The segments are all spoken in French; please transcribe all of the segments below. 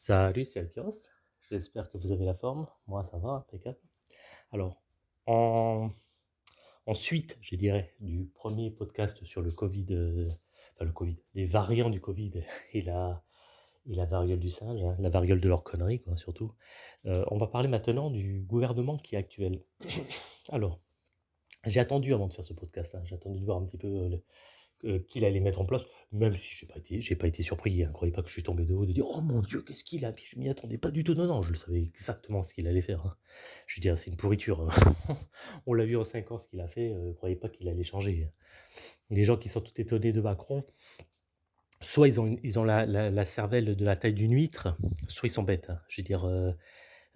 Salut, c'est Altiros. J'espère que vous avez la forme. Moi, ça va, impeccable. Alors, en, suite, je dirais, du premier podcast sur le Covid, euh, enfin le Covid, les variants du Covid et la, et la variole du singe, hein, la variole de leur connerie, quoi, surtout. euh, on va parler maintenant du gouvernement qui est actuel. Alors, j'ai attendu avant de faire ce podcast, hein, j'ai attendu de voir un petit peu euh, qu'il allait mettre en place, même si j'ai pas été, pas été surpris. Hein, croyez pas que je suis tombé de haut de dire oh mon Dieu qu'est-ce qu'il a, puis je m'y attendais pas du tout. Non non, je le savais exactement ce qu'il allait faire. hein. Je dire c'est une pourriture. hein. On l'a vu en 5 ans ce qu'il a fait. euh, croyez pas qu'il allait changer. hein. Les gens qui sont tout étonnés de Macron, soit ils ont, ils ont la, la- cervelle de la taille d'une huître, soit ils sont bêtes. hein. Je veux dire, euh,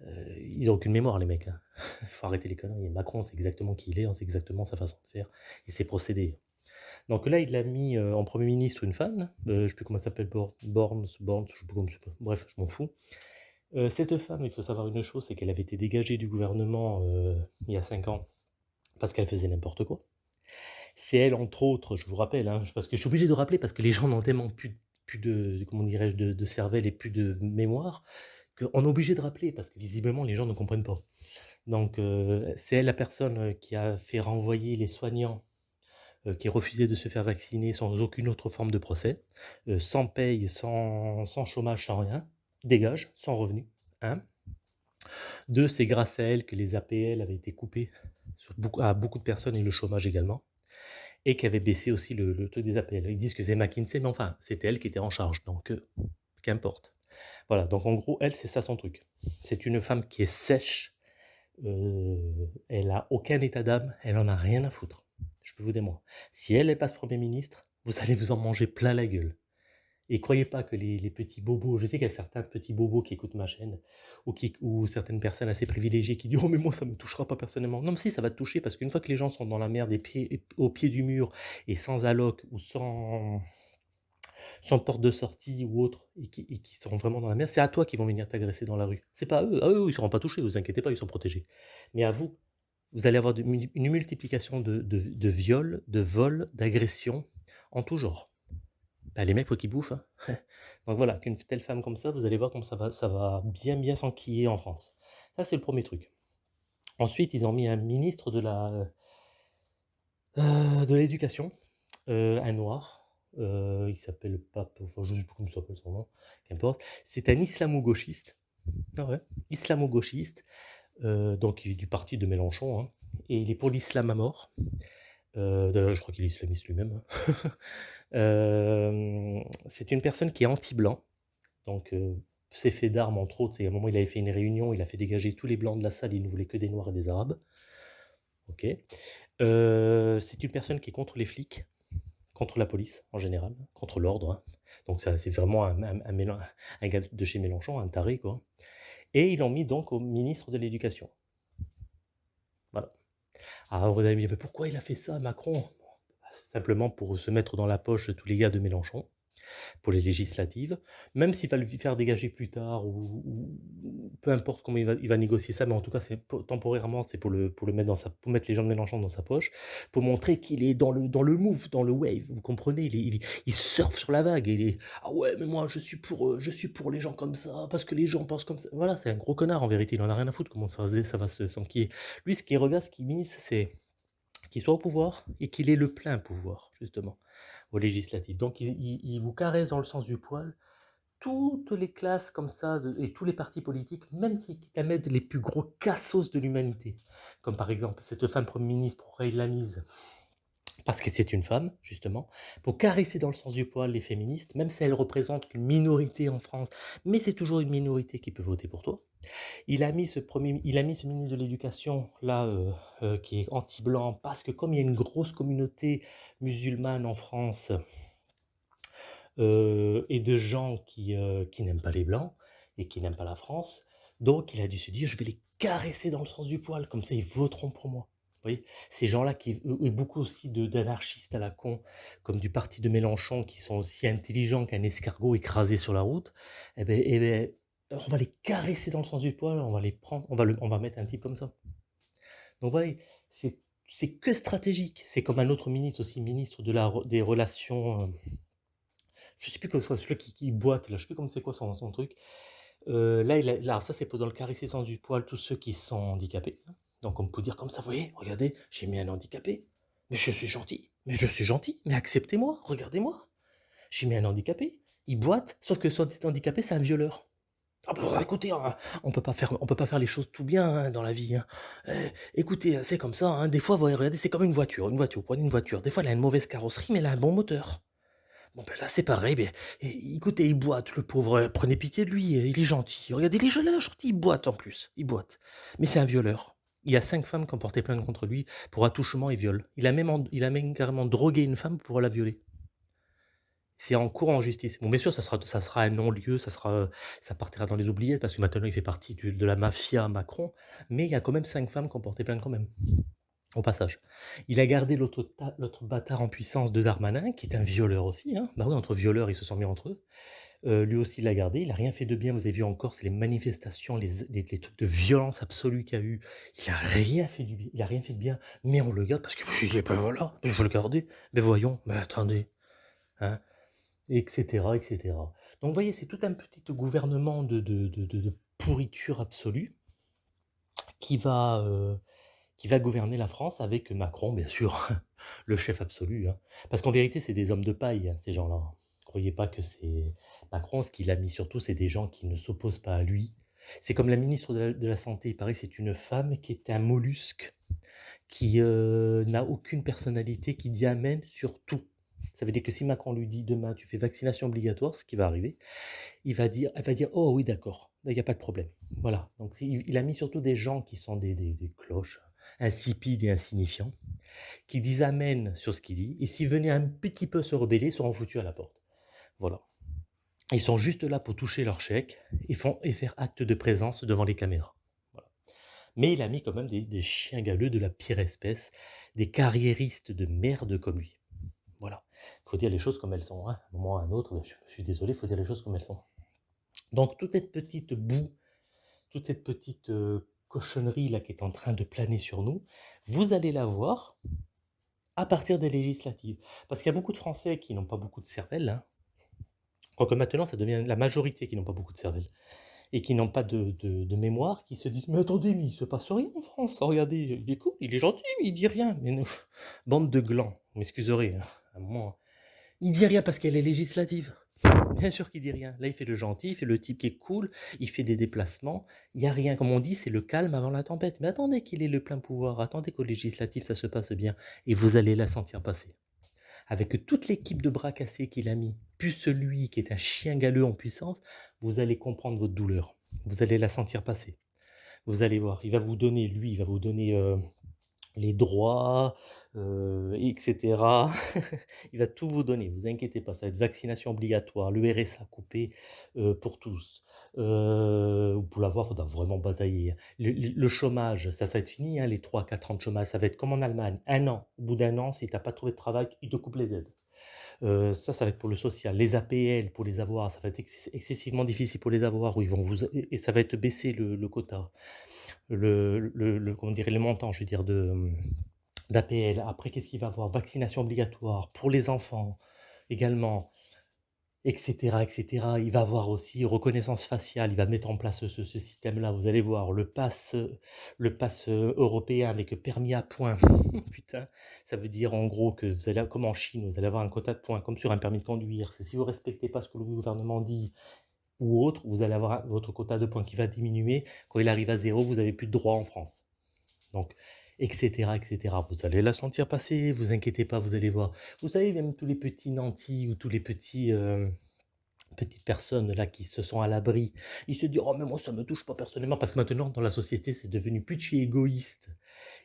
euh, ils ont aucune mémoire les mecs. Il faut arrêter les conneries. Macron c'est exactement qui il est, hein, c'est exactement sa façon de faire et ses procédés. Donc là, il a mis euh, en Premier ministre une femme, euh, je ne sais plus comment elle s'appelle, Bor- Borns, Borns, je sais plus comment bref, je m'en fous. Euh, cette femme, il faut savoir une chose, c'est qu'elle avait été dégagée du gouvernement il y a 5 ans parce qu'elle faisait n'importe quoi. C'est elle, entre autres, je vous rappelle, hein, parce que je suis obligé de rappeler, parce que les gens n'ont tellement plus, de, comment dirais-je, de, cervelle et plus de mémoire, qu'on est obligé de rappeler, parce que visiblement, les gens ne comprennent pas. Donc, c'est elle la personne qui a fait renvoyer les soignants qui refusaient de se faire vacciner sans aucune autre forme de procès, euh, sans paye, sans, sans chômage, sans rien, dégage, sans revenu. Un. Deux, c'est grâce à elle que les APL avaient été coupés à beaucoup de personnes et le chômage également, et qui avait baissé aussi le, taux des APL. Ils disent que c'est McKinsey, mais enfin, c'était elle qui était en charge, donc euh, qu'importe. Voilà, donc en gros, elle, c'est ça son truc. C'est une femme qui est sèche, euh, elle a aucun état d'âme, elle en a rien à foutre. Je peux vous dire moi. Si elle, elle passe Premier ministre, vous allez vous en manger plein la gueule. Et croyez pas que les, petits bobos, je sais qu'il y a certains petits bobos qui écoutent ma chaîne, ou, qui, ou certaines personnes assez privilégiées qui disent Oh, mais moi, ça me touchera pas personnellement. Non, mais si, ça va te toucher, parce qu'une fois que les gens sont dans la merde, pieds, au pied du mur, et sans alloc, ou sans, porte de sortie ou autre, et qui, qui seront vraiment dans la merde, c'est à toi qu'ils vont venir t'agresser dans la rue. C'est pas à eux. À eux, ils seront pas touchés, vous inquiétez pas, ils sont protégés. Mais à vous, vous allez avoir une multiplication de, viols, de vols, d'agressions, en tout genre. Bah, les mecs, faut qu'ils bouffent. hein. Donc voilà, qu'une telle femme comme ça, vous allez voir comme ça va, bien bien s'enquiller en France. Ça, c'est le premier truc. Ensuite, ils ont mis un ministre de la euh, de l'éducation, euh, un noir. euh, il s'appelle Pape, enfin je ne sais plus comment s'appelle son nom, qu'importe. C'est un islamo-gauchiste. Ah ouais, islamo-gauchiste, euh, donc il est du parti de Mélenchon, hein, et il est pour l'islam à mort. Euh, d'ailleurs, je crois qu'il est islamiste lui-même. hein. Euh, c'est une personne qui est anti-blanc. Donc, ses faits d'armes, entre autres, c'est à un moment, il avait fait une réunion, il a fait dégager tous les blancs de la salle, il ne voulait que des noirs et des arabes. Ok. C'est une personne qui est contre les flics, contre la police en général, contre l'ordre. hein. Donc, c'est vraiment un, un gars de chez Mélenchon, un taré, quoi. Et ils l'ont mis donc au ministre de l'Éducation. Voilà. Alors, vous allez me dire, mais pourquoi il a fait ça, Macron? Simplement pour se mettre dans la poche tous les gars de Mélenchon, pour les législatives, même s'il va le faire dégager plus tard, ou, peu importe comment il va, négocier ça, mais en tout cas, temporairement, c'est pour le, mettre dans sa, pour mettre les gens de Mélenchon dans sa poche, pour montrer qu'il est dans le, dans le move, dans le wave, vous comprenez, il, il, il surfe sur la vague, il est, ah ouais, mais moi, je suis pour, euh, je suis pour les gens comme ça, parce que les gens pensent comme ça, voilà, c'est un gros connard en vérité, il en a rien à foutre, comment ça, va se- s'enquiller. Lui, ce qui regarde, ce qu'il mise, c'est qu'il soit au pouvoir et qu'il ait le plein pouvoir, justement, aux législatives. Donc, il, il- il vous caresse dans le sens du poil toutes les classes comme ça et tous les partis politiques, même s'ils la mettent les plus gros cassos de l'humanité, comme par exemple cette femme Premier ministre, pourquoi il l'a mise parce que c'est une femme, justement, pour caresser dans le sens du poil les féministes, même si elles représentent une minorité en France, mais c'est toujours une minorité qui peut voter pour toi. Il a mis ce, premier, il a mis ce ministre de l'Éducation, là, euh, euh, qui est anti-blanc, parce que comme il y a une grosse communauté musulmane en France, euh, et de gens qui, qui n'aiment pas les blancs, et qui n'aiment pas la France, donc il a dû se dire, je vais les caresser dans le sens du poil, comme ça ils voteront pour moi. Voyez Ces gens-là, qui, et beaucoup aussi d'anarchistes à la con, comme du parti de Mélenchon, qui sont aussi intelligents qu'un escargot écrasé sur la route, eh ben, eh ben, on va les caresser dans le sens du poil, on va les prendre, on va, on va mettre un type comme ça. Donc voilà, c'est c'est que stratégique. C'est comme un autre ministre aussi, ministre de la, des relations, euh, je sais plus que ce soit celui qui, boite, là, je sais plus comment c'est quoi son, son truc. Euh, là, là, ça c'est pour dans le sens du poil, tous ceux qui sont handicapés. hein. Donc on peut dire comme ça, vous voyez, regardez, j'ai mis un handicapé, mais je suis gentil, mais je suis gentil, mais acceptez-moi, regardez-moi. J'ai mis un handicapé, il boite, sauf que son handicapé, c'est un violeur. Ah bah, écoutez, hein, on peut pas faire, peut pas faire les choses tout bien hein, dans la vie. hein. Euh, écoutez, c'est comme ça. hein. Des fois, vous regardez, c'est comme une voiture. Une voiture, prenez une voiture. Des fois, elle a une mauvaise carrosserie, mais elle a un bon moteur. Bon, ben là, c'est pareil. Ben, é- écoutez, il boite, le pauvre. Prenez pitié de lui. Il est gentil. Regardez, il est gentil, il boite en plus. Il boite. Mais c'est un violeur. Il y a cinq femmes qui ont porté plainte contre lui pour attouchement et viol. Il a même, il a même carrément drogué une femme pour la violer. C'est en cours en justice. Bon, bien sûr, ça sera, ça sera un non-lieu, ça, ça partira dans les oubliettes parce que maintenant il fait partie du- de la mafia Macron. Mais il y a quand même cinq femmes qui ont porté plainte quand même. Au passage. Il a gardé l'autre bâtard en puissance de Darmanin, qui est un violeur aussi. Hein. Bah oui, entre violeurs, ils se sont mis entre eux. Euh, lui aussi, il l'a gardé. Il n'a rien fait de bien. Vous avez vu encore, c'est les manifestations, les, trucs de violence absolue qu'il y a eu. Il n'a rien fait bien. Il a rien fait de bien. Mais on le garde parce qu'il est pas voilà. Il faut le garder. Mais voyons. Mais attendez. Hein etc., etc. Donc vous voyez, c'est tout un petit gouvernement de, pourriture absolue qui va, euh, qui va gouverner la France avec Macron, bien sûr, le chef absolu. hein. Parce qu'en vérité, c'est des hommes de paille, hein, ces gens-là. Croyez pas que c'est Macron, ce qu'il a mis surtout, c'est des gens qui ne s'opposent pas à lui. C'est comme la ministre de la, Santé, il paraît que c'est une femme qui est un mollusque, qui euh, n'a aucune personnalité, qui dit amen sur tout. Ça veut dire que si Macron lui dit demain tu fais vaccination obligatoire, ce qui va arriver, il va dire, elle va dire oh oui d'accord, il n'y a pas de problème. Voilà. Donc il, a mis surtout des gens qui sont des, cloches, insipides et insignifiants, qui disent amen sur ce qu'il dit, et s'ils venaient un petit peu se rebeller, ils seront foutus à la porte. Ils sont juste là pour toucher leur chèque et, faire acte de présence devant les caméras. Mais il a mis quand même des, chiens galeux de la pire espèce, des carriéristes de merde comme lui. Voilà. Il faut dire les choses comme elles sont. hein. Un moment ou un autre, je, je suis désolé, il faut dire les choses comme elles sont. Donc toute cette petite boue, toute cette petite euh, cochonnerie là qui est en train de planer sur nous, vous allez la voir à partir des législatives. Parce qu'il y a beaucoup de Français qui n'ont pas beaucoup de cervelle, hein. Quoique maintenant ça devient la majorité qui n'ont pas beaucoup de cervelle, et qui n'ont pas de, mémoire, qui se disent Mais attendez, mais il se passe rien en France, regardez, il est cool, il est gentil, mais il dit rien. Bande de glands, vous m'excuserez, hein, à moment. Il dit rien parce qu'elle est législative. Bien sûr qu'il dit rien. Là, il fait le gentil, il fait le type qui est cool, il fait des déplacements. Il n'y a rien. Comme on dit, c'est le calme avant la tempête. Mais attendez qu'il ait le plein pouvoir. Attendez qu'au législatif, ça se passe bien. Et vous allez la sentir passer. Avec toute l'équipe de bras cassés qu'il a mis, plus celui qui est un chien galeux en puissance, vous allez comprendre votre douleur. Vous allez la sentir passer. Vous allez voir. Il va vous donner, lui, il va vous donner euh, les droits, etc. il va tout vous donner, vous inquiétez pas, ça va être vaccination obligatoire, le RSA coupé pour tous. Euh, pour l'avoir, il faudra vraiment batailler. Le, le- chômage, ça, ça va être fini, hein, les 3-4 ans de chômage, ça va être comme en Allemagne, un an. Au bout d'un an, si tu n'as pas trouvé de travail, ils te coupent les aides. Ça, ça va être pour le social. Les APL, pour les avoir, ça va être ex- excessivement difficile pour les avoir, où ils vont vous, et ça va être baisser le, quota, le, le, comment je veux dire, d'APL. Après, qu'est-ce qu'il va avoir? Vaccination obligatoire pour les enfants également, etc., etc. Il va avoir aussi reconnaissance faciale. Il va mettre en place ce, système-là. Vous allez voir le pass, le euh, européen avec permis à points. Putain, ça veut dire en gros que vous allez, comme en Chine, vous allez avoir un quota de points, comme sur un permis de conduire. Si vous respectez pas ce que le gouvernement dit ou autre, vous allez avoir votre quota de points qui va diminuer. Quand il arrive à zéro, vous avez plus de droits en France. Donc, etc., etc. Vous allez la sentir passer, vous inquiétez pas, vous allez voir. Vous savez, même tous les petits nantis ou tous les petits, euh, petites personnes là qui se sont à l'abri, ils se disent, oh mais moi ça me touche pas personnellement, parce que maintenant dans la société c'est devenu chez égoïste,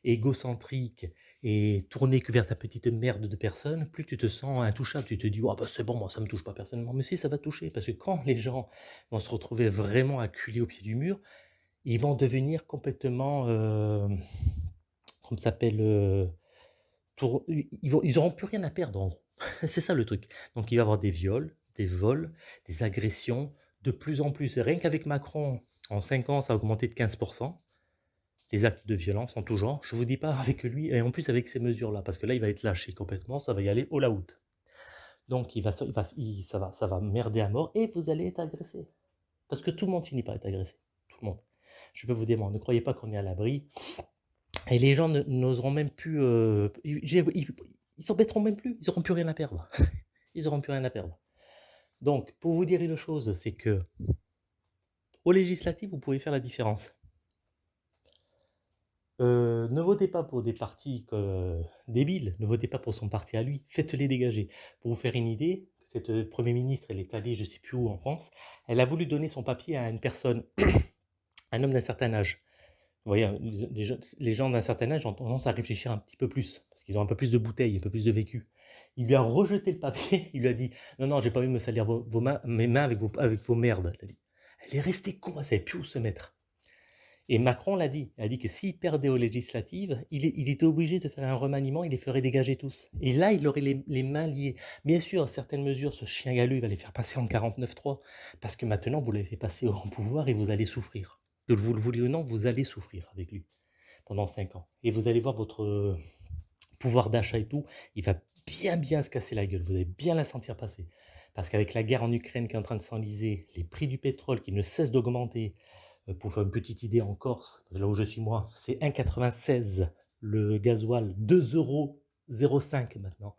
égocentrique et tourné que vers ta petite merde de personnes, plus tu te sens intouchable, tu te dis, oh bah c'est bon, moi ça me touche pas personnellement, mais si ça va toucher, parce que quand les gens vont se retrouver vraiment acculés au pied du mur, ils vont devenir complètement, euh, comme s'appelle, ils vont, ils plus rien à perdre en gros. C'est ça le truc. Donc il va y avoir des viols, des vols, des agressions, de plus en plus. Rien qu'avec Macron, en 5 ans, ça a augmenté de 15%. Les actes de violence en tout genre. Je vous dis pas avec lui, et en plus avec ces mesures-là, parce que là, il va être lâché complètement, ça va y aller all out. Donc il va, il va, ça, va, ça va merder à mort, et vous allez être agressé. Parce que tout le monde finit par être agressé. Tout le monde. Je peux vous dire, ne croyez pas qu'on est à l'abri. Et les gens n'oseront même plus... Euh, ils s'embêteront même plus. Ils n'auront plus rien à perdre. ils n'auront plus rien à perdre. Donc, pour vous dire une chose, c'est que au législatif, vous pouvez faire la différence. Euh, ne votez pas pour des partis débiles, ne votez pas pour son parti à lui, faites-les dégager. Pour vous faire une idée, cette Premier ministre, elle est allée je ne sais plus où en France, elle a voulu donner son papier à une personne, un homme d'un certain âge. Vous voyez, les gens d'un certain âge ont tendance à réfléchir un petit peu plus, parce qu'ils ont un peu plus de bouteilles, un peu plus de vécu. Il lui a rejeté le papier, il lui a dit « Non, non, j'ai pas envie de me salir vos, mains, mes mains avec vos, merdes. Elle est restée con, elle savait plus où se mettre. Et Macron l'a dit, il a dit que s'il perdait aux législatives, il, était obligé de faire un remaniement, il les ferait dégager tous. Et là, il aurait les, mains liées. Bien sûr, certaines mesures, ce chien galeux, il va les faire passer en 49.3, parce que maintenant, vous l'avez fait passer au pouvoir et vous allez souffrir. Que vous le vouliez ou non, vous allez souffrir avec lui pendant 5 ans. Et vous allez voir votre pouvoir d'achat et tout, il va bien bien se casser la gueule, vous allez bien la sentir passer. Parce qu'avec la guerre en Ukraine qui est en train de s'enliser, les prix du pétrole qui ne cessent d'augmenter, euh, pour faire une petite idée en Corse, là où je suis moi, c'est 1,96 le gasoil, 2,05 euros maintenant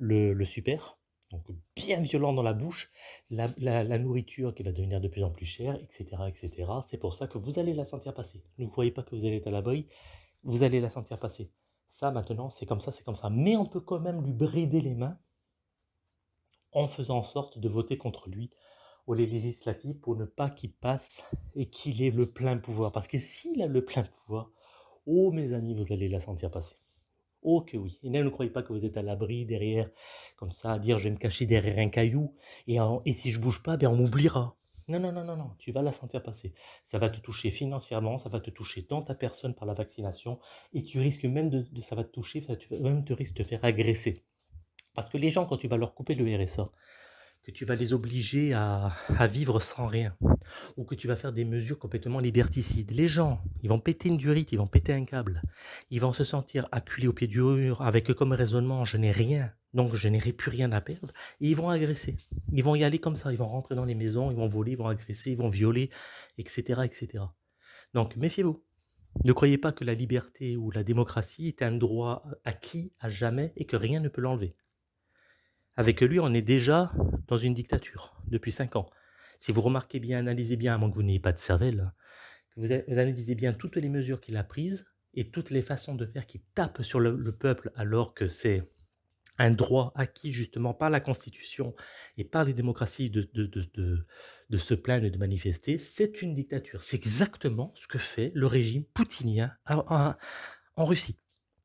le, super. Donc bien violent dans la bouche, la, nourriture qui va devenir de plus en plus chère, etc. etc. C'est pour ça que vous allez la sentir passer. Ne croyez pas que vous allez être à l'abri, vous allez la sentir passer. Ça maintenant, c'est comme ça, c'est comme ça. Mais on peut quand même lui brider les mains en faisant en sorte de voter contre lui les législatives pour ne pas qu'il passe et qu'il ait le plein pouvoir. Parce que s'il a le plein pouvoir, oh mes amis, vous allez la sentir passer. Oh que oui. Et ne croyez pas que vous êtes à l'abri derrière, comme ça, à dire je vais me cacher derrière un caillou et, et si je bouge pas, ben on m'oubliera. Non, non, non, non, non, tu vas la sentir passer. Ça va te toucher financièrement, ça va te toucher dans ta personne par la vaccination et tu risques même de, ça va te toucher, tu vas même te risques de te faire agresser. Parce que les gens, quand tu vas leur couper le RSA, que tu vas les obliger à, vivre sans rien, ou que tu vas faire des mesures complètement liberticides. Les gens, ils vont péter une durite, ils vont péter un câble, ils vont se sentir acculés au pied du mur, avec comme raisonnement, je n'ai rien, donc je n'aurai plus rien à perdre, et ils vont agresser. Ils vont y aller comme ça, ils vont rentrer dans les maisons, ils vont voler, ils vont agresser, ils vont violer, etc. etc. Donc méfiez-vous. Ne croyez pas que la liberté ou la démocratie est un droit acquis à jamais et que rien ne peut l'enlever. Avec lui, on est déjà dans une dictature depuis cinq ans. Si vous remarquez bien, analysez bien, à moins que vous n'ayez pas de cervelle, que vous analysez bien toutes les mesures qu'il a prises et toutes les façons de faire qui tapent sur le, peuple alors que c'est un droit acquis justement par la Constitution et par les démocraties de, de, se plaindre et de manifester, c'est une dictature. C'est exactement ce que fait le régime poutinien en, Russie.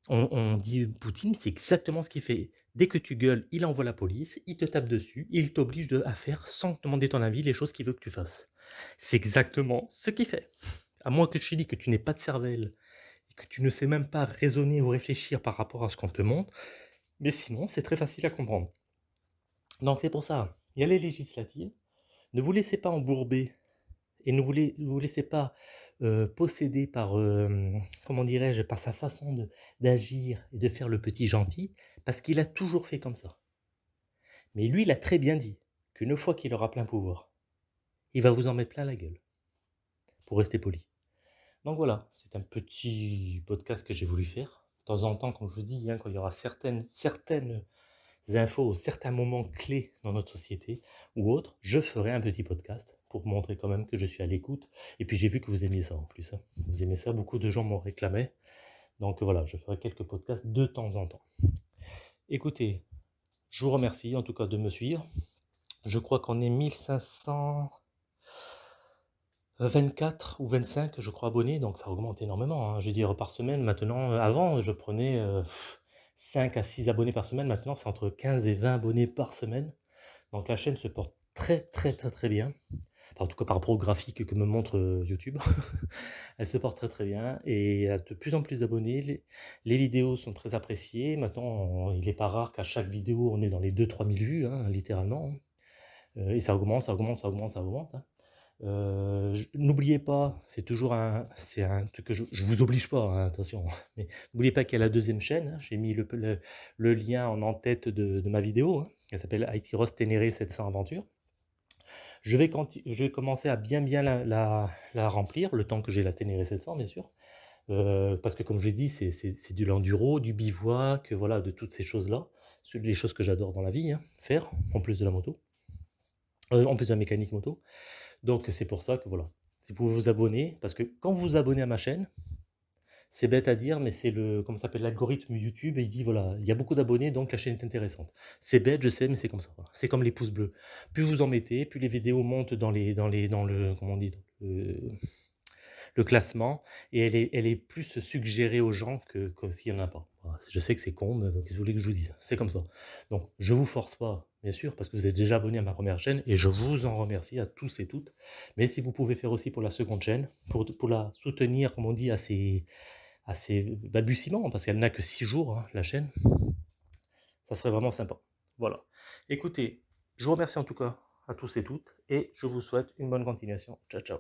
On, on, dit Poutine, c'est exactement ce qu'il fait. Dès que tu gueules, il envoie la police, il te tape dessus, il t'oblige à faire, sans te demander ton avis, les choses qu'il veut que tu fasses. C'est exactement ce qu'il fait. À moins que je te dise que tu n'es pas de cervelle, et que tu ne sais même pas raisonner ou réfléchir par rapport à ce qu'on te montre, mais sinon, c'est très facile à comprendre. Donc c'est pour ça, il y a les législatives, ne vous laissez pas embourber, et ne vous, laissez pas posséder par, comment dirais-je, par sa façon d'agir et de faire le petit gentil, parce qu'il a toujours fait comme ça. Mais lui, il a très bien dit qu'une fois qu'il aura plein pouvoir, il va vous en mettre plein la gueule, pour rester poli. Donc voilà, c'est un petit podcast que j'ai voulu faire. De temps en temps, comme je vous dis, hein, quand il y aura certaines, certaines infos, certains moments clés dans notre société ou autres, je ferai un petit podcast pour montrer quand même que je suis à l'écoute. Et puis j'ai vu que vous aimiez ça en plus. Hein. Vous aimez ça, beaucoup de gens m'ont réclamé. Donc voilà, je ferai quelques podcasts de temps en temps. Écoutez, je vous remercie en tout cas de me suivre. Je crois qu'on est 1524 ou 25, je crois, abonnés, donc ça augmente énormément. Hein. Je veux dire, par semaine, maintenant, euh, avant, je prenais 5 euh, à 6 abonnés par semaine. Maintenant, c'est entre 15 et 20 abonnés par semaine. Donc la chaîne se porte très, très, très, très bien en tout cas par rapport au graphique que me montre euh, YouTube, elle se porte très très bien et a de plus en plus d'abonnés. Les, vidéos sont très appréciées. Maintenant, il n'est pas rare qu'à chaque vidéo, on est dans les 2-3 000 vues, hein, littéralement. Euh, et ça augmente, ça augmente, ça augmente, ça augmente. Hein. Euh, n'oubliez pas, c'est toujours un, c'est un truc que je, ne vous oblige pas, hein, attention, mais n'oubliez pas qu'il y a la deuxième chaîne. J'ai mis le, lien en en-tête de, ma vidéo. Elle s'appelle IT Ross Ténéré 700 Aventures. Je vais, commencer à bien bien la, remplir, le temps que j'ai la Ténéré 700, bien sûr. Euh, parce que comme je l'ai dit, c'est du l'enduro, du bivouac, voilà, de toutes ces choses-là. Les choses que j'adore dans la vie, hein, faire, en plus de la moto. Euh, en plus de la mécanique moto. Donc c'est pour ça que voilà, si vous pouvez vous abonner, parce que quand vous vous abonnez à ma chaîne, c'est bête à dire, mais c'est le, comment s'appelle, l'algorithme YouTube, et il dit, voilà, il y a beaucoup d'abonnés, donc la chaîne est intéressante. C'est bête, je sais, mais c'est comme ça. C'est comme les pouces bleus. Plus vous en mettez, plus les vidéos montent dans, les, dans, les, dans le, comment on dit, le, classement, et elle est, elle est plus suggérée aux gens que, s'il n'y en a pas. Je sais que c'est con, mais qu'est-ce que vous voulez que je vous dise C'est comme ça. Donc, je vous force pas, bien sûr, parce que vous êtes déjà abonné à ma première chaîne, et je vous en remercie à tous et toutes. Mais si vous pouvez faire aussi pour la seconde chaîne, pour, pour la soutenir, comme on dit, assez assez balbutiement, parce qu'elle n'a que 6 jours, hein, la chaîne. Ça serait vraiment sympa. Voilà. Écoutez, je vous remercie en tout cas à tous et toutes, et je vous souhaite une bonne continuation. Ciao, ciao.